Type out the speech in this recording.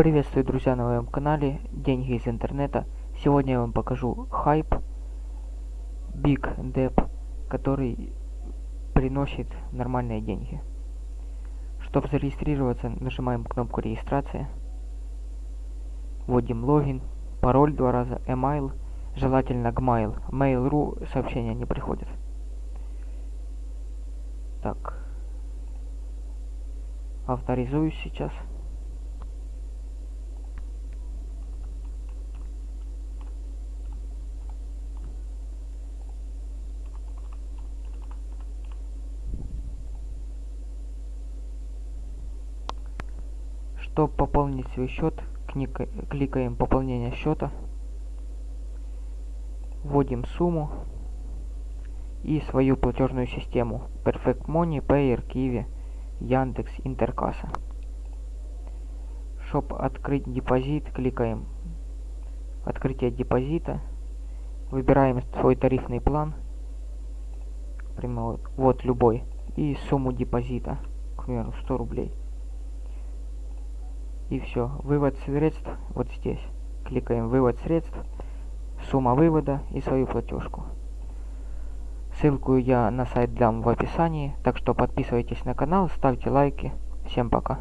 Приветствую, друзья, на моем канале Деньги из интернета. Сегодня я вам покажу хайп Big Dep, который приносит нормальные деньги. Чтобы зарегистрироваться, нажимаем кнопку регистрация. Вводим логин, пароль два раза, email, желательно Gmail. Mail.ru сообщения не приходят. Так. Авторизуюсь сейчас. Чтобы пополнить свой счет, кликаем пополнение счета, вводим сумму и свою платежную систему Perfect Money, Payer, Kiwi, Яндекс, Интеркасса. Чтобы открыть депозит, кликаем открытие депозита, выбираем свой тарифный план, вот, вот любой, и сумму депозита, к примеру, 100 рублей. И все. Вывод средств вот здесь. Кликаем «Вывод средств», сумма вывода и свою платежку. Ссылку я на сайт дам в описании, так что подписывайтесь на канал, ставьте лайки. Всем пока.